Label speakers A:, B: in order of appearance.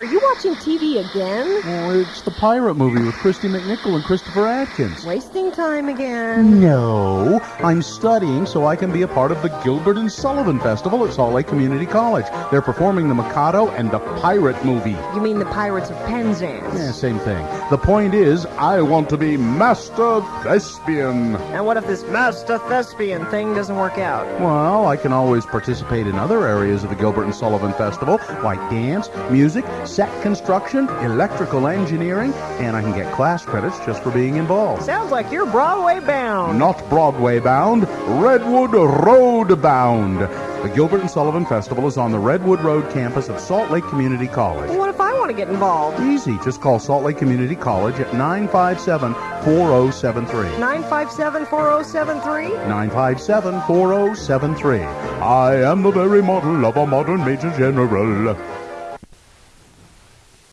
A: Are you watching TV again?
B: Oh, it's the pirate movie with Kristy McNichol and Christopher Atkins.
A: Wasting time again.
B: No, I'm studying so I can be a part of the Gilbert and Sullivan Festival at Salt Lake Community College. They're performing the Mikado and the Pirate movie.
A: You mean the Pirates of Penzance?
B: Yeah, same thing. The point is, I want to be Master Thespian.
A: And what if this Master Thespian thing doesn't work out?
B: Well, I can always participate in other areas of the Gilbert and Sullivan Festival, like dance, music, set construction, electrical engineering, and I can get class credits just for being involved.
A: Sounds like you're Broadway bound.
B: Not Broadway bound, Redwood Road bound. The Gilbert and Sullivan Festival is on the Redwood Road campus of Salt Lake Community College.
A: What if I want to get involved?
B: Easy, just call Salt Lake Community College at 957 4073.
A: 957 4073?
B: 957 4073. I am the very model of a modern Major General.